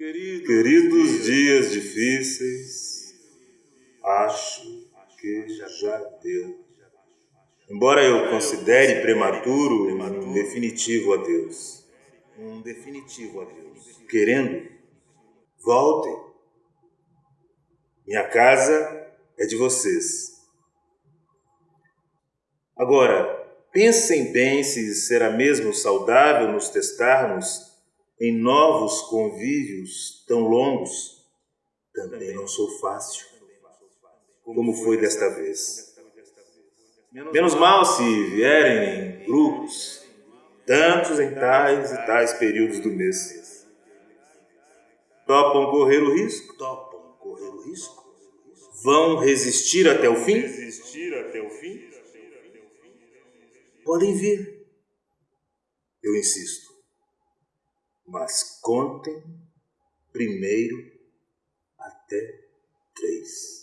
Queridos dias difíceis, acho que já deu. Embora eu considere prematuro um definitivo adeus. Um definitivo adeus. Querendo, voltem. Minha casa é de vocês. Agora, pensem bem se será mesmo saudável nos testarmos em novos convívios tão longos, também não sou fácil, como foi desta vez. Menos mal se vierem em grupos, tantos em tais e tais períodos do mês. Topam correr o risco? Topam correr o risco? Vão resistir até o fim? Resistir até o fim? Podem vir. Eu insisto mas contem primeiro até três.